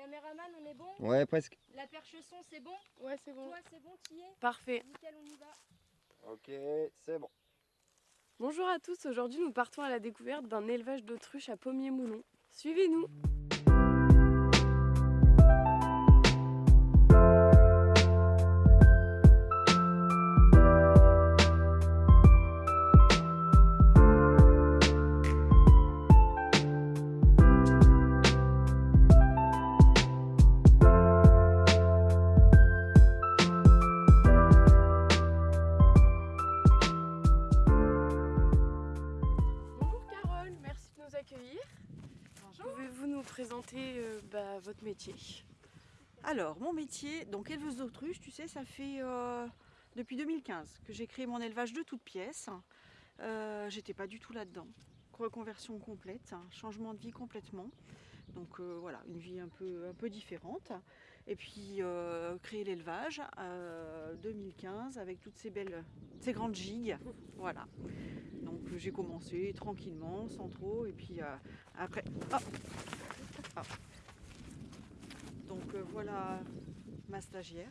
Caméraman, on est bon Ouais, presque. La perche son, c'est bon Ouais, c'est bon. Toi, c'est bon, tu y es Parfait. Nickel, on y va. Ok, c'est bon. Bonjour à tous, aujourd'hui nous partons à la découverte d'un élevage d'autruches à Pommier-Moulon. Suivez-nous présenter euh, bah, votre métier Alors, mon métier, donc éleveuse d'autruche, tu sais, ça fait euh, depuis 2015 que j'ai créé mon élevage de toutes pièces. Euh, J'étais pas du tout là-dedans. Reconversion complète, hein, changement de vie complètement. Donc voilà, une vie un peu, un peu différente. Et puis créer l'élevage euh, 2015 avec toutes ces belles, ces grandes gigues. Voilà. Donc j'ai commencé tranquillement, sans trop. Et puis après, hop, hop. Donc euh, voilà ma stagiaire.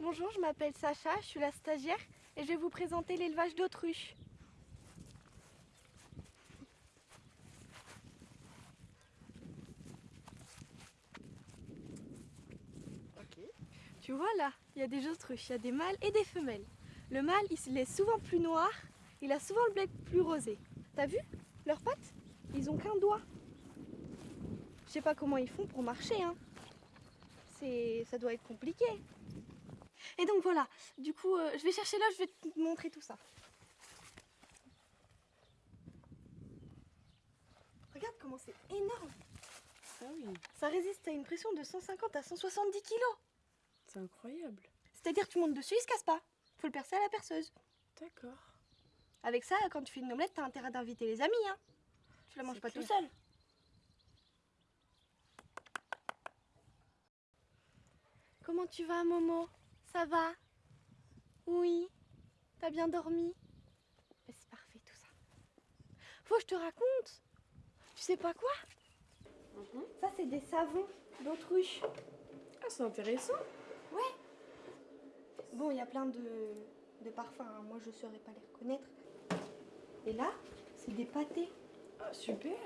Bonjour, je m'appelle Sacha, je suis la stagiaire et je vais vous présenter l'élevage d'autruches. Ok. Tu vois là, il y a des autruches, il y a des mâles et des femelles. Le mâle, il est souvent plus noir, il a souvent le bec plus rosé. T'as vu Leurs pattes? Ils ont qu'un doigt. Je sais pas comment ils font pour marcher, hein. C'est, ça doit être compliqué. Et donc voilà, du coup, euh, je vais chercher là, je vais te montrer tout ça. Regarde comment c'est énorme. Ah oui, Ça résiste à une pression de 150 à 170 kilos. c'est incroyable. C'est-à-dire que tu montes dessus, il se casse pas. Faut le percer à la perceuse. D'accord. Avec ça, quand tu fais une omelette, t'as intérêt d'inviter les amis, hein. Tu la manges pas clair. tout seul. Comment tu vas, Momo? Ça va? Oui T'as bien dormi? Ben, C'est parfait tout ça. Faut que je te raconte. Tu sais pas quoi? Mhm. Ça, c'est des savons d'autruche. Ah, c'est intéressant. Bon, il y a plein de, de parfums, hein. moi je saurais pas les reconnaître. Et là, c'est des pâtés. Ah, super.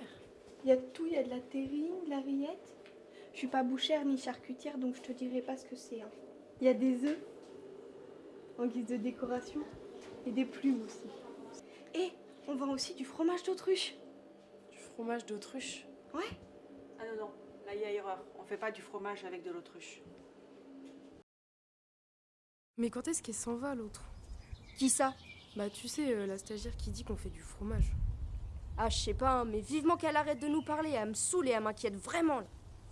Il y a tout, il y a de la terrine, de la rillette. Je suis pas bouchère ni charcutière, donc je te dirai pas ce que c'est. hein. Il y a des œufs en guise de décoration et des plumes aussi. Et on vend aussi du fromage d'autruche. Du fromage d'autruche? Ouais. Ah non, non, là il y a erreur. On fait pas du fromage avec de l'autruche. Mais quand est-ce qu'elle s'en va l'autre? Qui ça? Bah tu sais, euh, la stagiaire qui dit qu'on fait du fromage. Ah, je sais pas, hein, mais vivement qu'elle arrête de nous parler, elle me saoule et elle m'inquiète vraiment. là.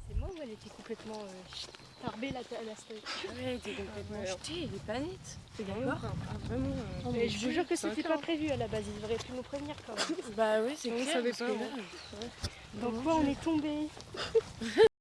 C'est moi ou elle était complètement tarbée la, la Ouais, t'es complètement jeté, elle est pas nette. T'es d'accord Ah, Vraiment. euh, Mais je vous jure que c'était pas prévu à la base, ils auraient pu nous prévenir quand même. Bah oui, c'est On clair. savait parce pas, là, Dans quoi on est tombé?